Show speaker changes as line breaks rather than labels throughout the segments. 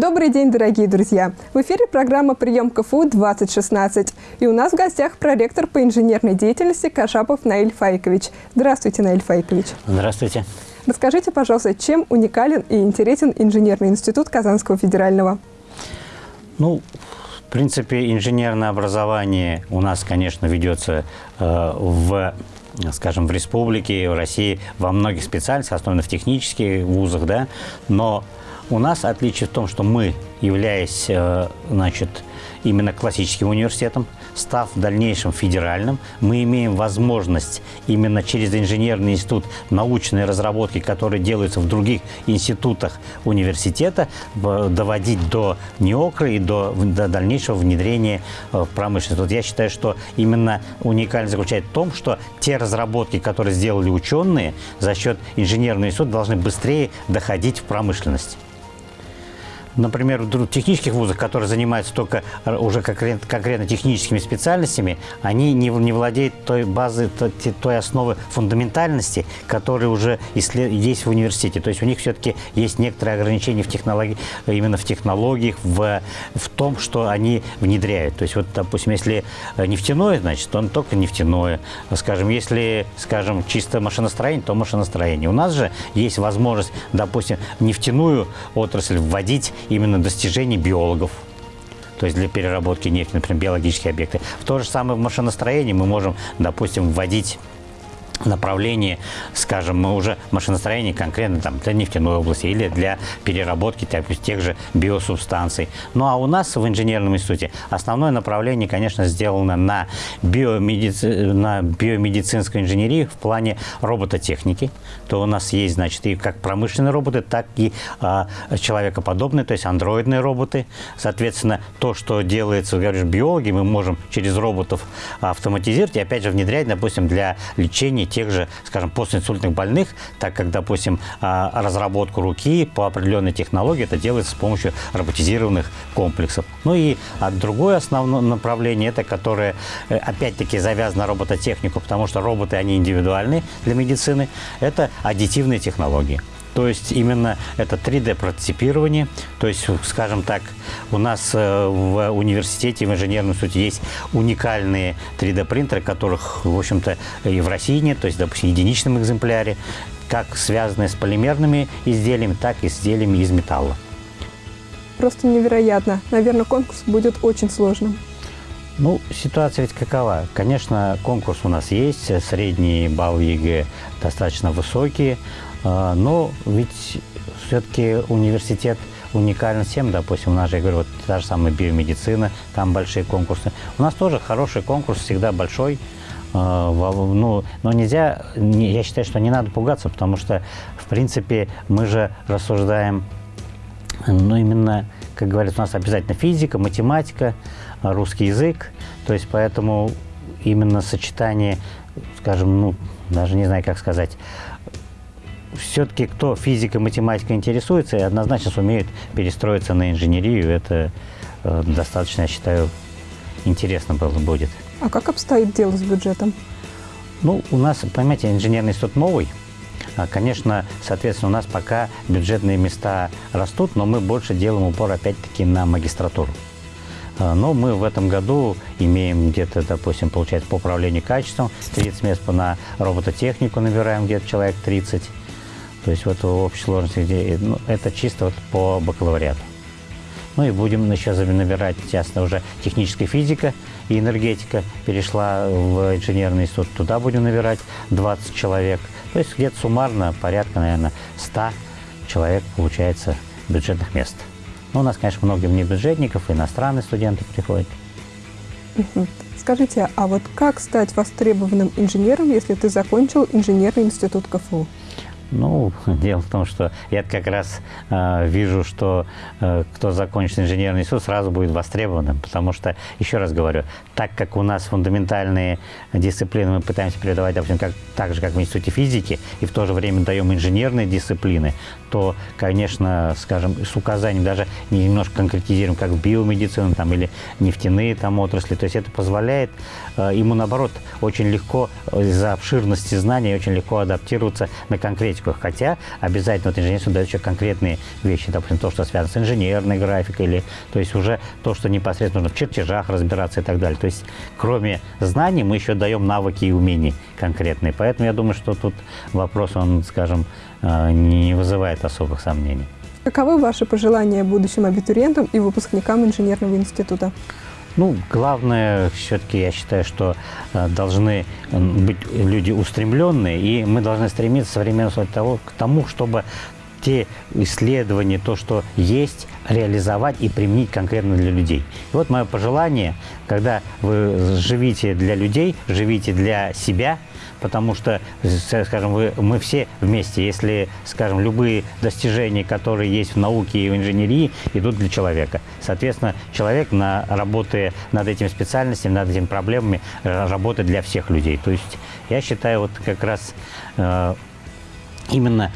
Добрый день, дорогие друзья! В эфире программа «Прием КФУ-2016». И у нас в гостях проректор по инженерной деятельности Кашапов Наиль Файкович. Здравствуйте, Наиль Файкович.
Здравствуйте.
Расскажите, пожалуйста, чем уникален и интересен инженерный институт Казанского федерального?
Ну, в принципе, инженерное образование у нас, конечно, ведется э, в скажем, в республике, в России во многих специальностях, особенно в технических вузах, да, но у нас отличие в том, что мы, являясь, э, значит, именно классическим университетом, став в дальнейшем федеральным, мы имеем возможность именно через инженерный институт научные разработки, которые делаются в других институтах университета, доводить до НИОКРа и до, до дальнейшего внедрения э, в промышленность. Вот я считаю, что именно уникальность заключается в том, что те разработки, которые сделали ученые за счет инженерного института, должны быстрее доходить в промышленность например, в технических вузах, которые занимаются только уже конкретно, техническими специальностями, они не, не владеют той базы, той, той основы фундаментальности, которая уже есть в университете. То есть у них все-таки есть некоторые ограничения в технологии, именно в технологиях, в, в том, что они внедряют. То есть вот, допустим, если нефтяное, значит, он только нефтяное. Скажем, если, скажем, чисто машиностроение, то машиностроение. У нас же есть возможность, допустим, нефтяную отрасль вводить именно достижений биологов. То есть для переработки нефти, например, биологические объекты. В то же самое в машиностроении мы можем, допустим, вводить направлении, скажем, мы уже машиностроение конкретно там, для нефтяной области или для переработки так, тех же биосубстанций. Ну а у нас в инженерном институте основное направление, конечно, сделано на, биомедици... на биомедицинской инженерии в плане робототехники. То у нас есть, значит, и как промышленные роботы, так и а, человекоподобные, то есть андроидные роботы. Соответственно, то, что делается, говоришь, биологи, мы можем через роботов автоматизировать и опять же внедрять, допустим, для лечения тех же, скажем, постинсультных больных, так как, допустим, а, разработку руки по определенной технологии это делается с помощью роботизированных комплексов. Ну и а другое основное направление, это которое э, опять-таки завязано робототехнику, потому что роботы, они индивидуальны для медицины, это аддитивные технологии. То есть именно это 3D-прототипирование. То есть, скажем так, у нас э, в университете, в инженерном институте есть уникальные 3D-принтеры, которых, в общем-то, и в России нет, то есть, допустим, в единичном экземпляре, как связанные с полимерными изделиями, так и изделиями из металла.
Просто невероятно. Наверное, конкурс будет очень сложным.
Ну, ситуация ведь какова? Конечно, конкурс у нас есть, средний балл ЕГЭ достаточно высокие, а, но ведь все-таки университет уникален всем, допустим, у нас же, я говорю, вот та же самая биомедицина, там большие конкурсы. У нас тоже хороший конкурс, всегда большой, а, ну, но нельзя, я считаю, что не надо пугаться, потому что, в принципе, мы же рассуждаем, ну, именно, как говорят, у нас обязательно физика, математика, русский язык, то есть поэтому именно сочетание, скажем, ну, даже не знаю, как сказать, все-таки кто физикой, математикой интересуется, и однозначно сумеют перестроиться на инженерию, это э, достаточно, я считаю, интересно было будет.
А как обстоит дело с бюджетом?
Ну, у нас, понимаете, инженерный институт новый. А, конечно, соответственно, у нас пока бюджетные места растут, но мы больше делаем упор опять-таки на магистратуру. А, но мы в этом году имеем где-то, допустим, получается по управлению качеством 30 мест на робототехнику набираем где-то человек 30. То есть вот в общей сложности, где, ну, это чисто вот по бакалавриату. Ну и будем еще набирать, ясно, уже техническая физика и энергетика перешла в инженерный институт. Туда будем набирать 20 человек. То есть где-то суммарно порядка, наверное, 100 человек получается бюджетных мест. Ну, у нас, конечно, много внебюджетников, иностранные студенты приходят.
Скажите, а вот как стать востребованным инженером, если ты закончил инженерный институт КФУ?
Ну, дело в том, что я как раз э, вижу, что э, кто закончит инженерный институт, сразу будет востребованным, потому что, еще раз говорю, так как у нас фундаментальные дисциплины мы пытаемся передавать, допустим, как, так же, как в институте физики, и в то же время даем инженерные дисциплины, то, конечно, скажем, с указанием даже немножко конкретизируем, как в биомедицину там, или нефтяные там отрасли. То есть это позволяет э, ему, наоборот, очень легко из-за обширности знаний очень легко адаптироваться на конкретику. Хотя обязательно вот инженерство дает еще конкретные вещи, допустим, то, что связано с инженерной графикой, или, то есть уже то, что непосредственно нужно в чертежах разбираться и так далее. То есть кроме знаний мы еще даем навыки и умения конкретные. Поэтому я думаю, что тут вопрос, он, скажем, э, не вызывает особых сомнений.
Каковы ваши пожелания будущим абитуриентам и выпускникам инженерного института?
Ну, главное, все-таки я считаю, что э, должны быть люди устремленные, и мы должны стремиться современно того, к тому, чтобы те исследования, то, что есть, реализовать и применить конкретно для людей. И вот мое пожелание, когда вы живите для людей, живите для себя – потому что, скажем, вы, мы все вместе, если, скажем, любые достижения, которые есть в науке и в инженерии, идут для человека. Соответственно, человек, на, работая над этими специальностями, над этими проблемами, э, работает для всех людей. То есть я считаю, вот как раз э, именно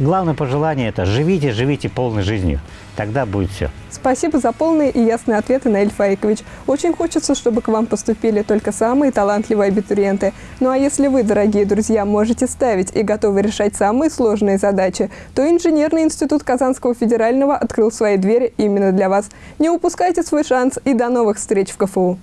главное пожелание – это живите, живите полной жизнью. Тогда будет все.
Спасибо за полные и ясные ответы, Наиль Фаикович. Очень хочется, чтобы к вам поступили только самые талантливые абитуриенты. Ну а если вы, дорогие друзья, можете ставить и готовы решать самые сложные задачи, то Инженерный институт Казанского федерального открыл свои двери именно для вас. Не упускайте свой шанс и до новых встреч в КФУ!